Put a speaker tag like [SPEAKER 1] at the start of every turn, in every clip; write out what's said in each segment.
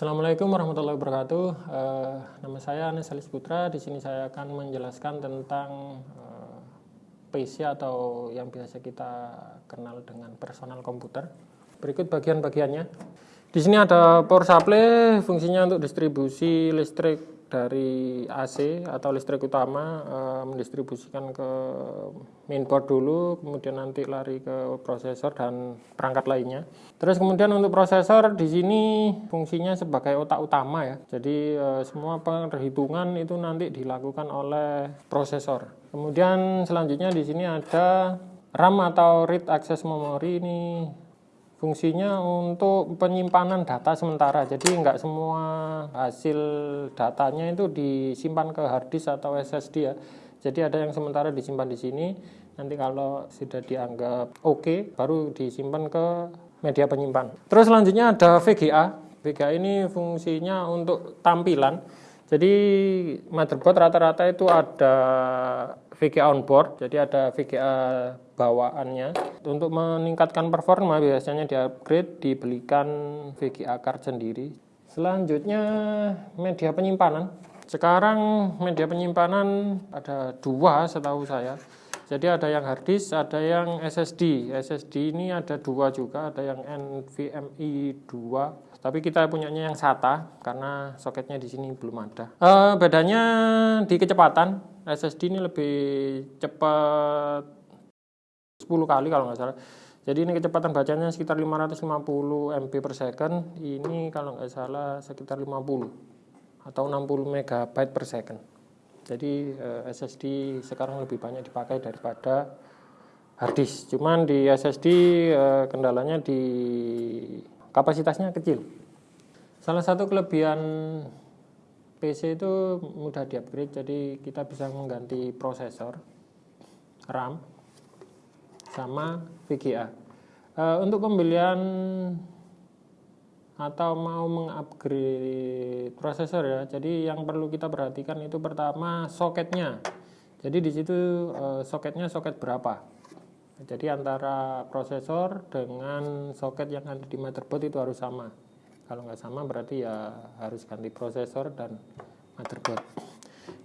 [SPEAKER 1] Assalamualaikum warahmatullahi wabarakatuh. Uh, nama saya Anes Alis Putra. Di sini saya akan menjelaskan tentang uh, PC atau yang biasa kita kenal dengan personal komputer. Berikut bagian-bagiannya. Di sini ada power supply, fungsinya untuk distribusi listrik dari AC atau listrik utama e, mendistribusikan ke mainboard dulu, kemudian nanti lari ke prosesor dan perangkat lainnya. Terus kemudian untuk prosesor di sini fungsinya sebagai otak utama ya. Jadi e, semua perhitungan itu nanti dilakukan oleh prosesor. Kemudian selanjutnya di sini ada RAM atau read access memory ini Fungsinya untuk penyimpanan data sementara, jadi nggak semua hasil datanya itu disimpan ke hard disk atau SSD ya. Jadi ada yang sementara disimpan di sini, nanti kalau sudah dianggap oke, okay, baru disimpan ke media penyimpan. Terus selanjutnya ada VGA. VGA ini fungsinya untuk tampilan. Jadi motherboard rata-rata itu ada VGA on board, jadi ada VGA bawaannya. Untuk meningkatkan performa biasanya di upgrade dibelikan VGA card sendiri. Selanjutnya media penyimpanan. Sekarang media penyimpanan ada dua setahu saya. Jadi ada yang hard disk, ada yang SSD. SSD ini ada dua juga, ada yang NVMe 2. Tapi kita punyanya yang SATA karena soketnya di sini belum ada. E, bedanya di kecepatan. SSD ini lebih cepat 10 kali kalau nggak salah. Jadi ini kecepatan bacanya sekitar 550 MB per second. Ini kalau nggak salah sekitar 50 atau 60 MB per second. Jadi eh, SSD sekarang lebih banyak dipakai daripada hard disk. Cuman di SSD eh, kendalanya di kapasitasnya kecil. Salah satu kelebihan PC itu mudah di-upgrade, jadi kita bisa mengganti prosesor, RAM, sama VGA. E, untuk pembelian atau mau mengupgrade prosesor ya, jadi yang perlu kita perhatikan itu pertama soketnya. Jadi di situ e, soketnya soket berapa? Jadi antara prosesor dengan soket yang ada di motherboard itu harus sama. Kalau nggak sama berarti ya harus ganti prosesor dan motherboard.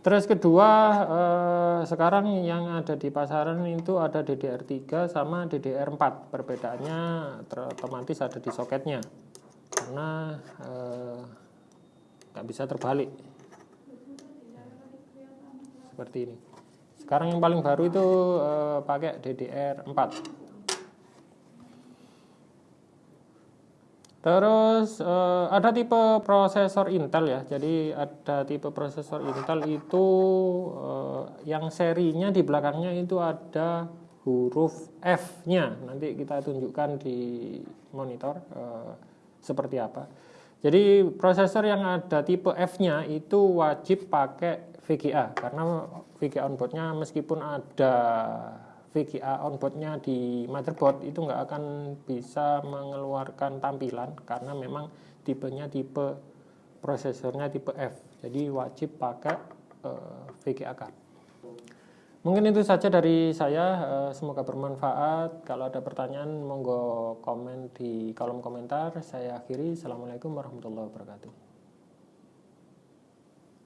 [SPEAKER 1] Terus kedua eh, sekarang yang ada di pasaran itu ada DDR3 sama DDR4 perbedaannya otomatis ada di soketnya karena eh, nggak bisa terbalik seperti ini sekarang yang paling baru itu eh, pakai DDR4 Terus uh, ada tipe prosesor Intel ya. Jadi ada tipe prosesor Intel itu uh, yang serinya di belakangnya itu ada huruf F-nya. Nanti kita tunjukkan di monitor uh, seperti apa. Jadi prosesor yang ada tipe F-nya itu wajib pakai VGA karena VGA onboardnya meskipun ada VGA onboardnya di motherboard itu nggak akan bisa mengeluarkan tampilan karena memang tipenya tipe prosesornya tipe F jadi wajib pakai uh, VGA card mungkin itu saja dari saya. Uh, semoga bermanfaat. Kalau ada pertanyaan monggo komen di kolom komentar. Saya akhiri. Assalamualaikum warahmatullahi wabarakatuh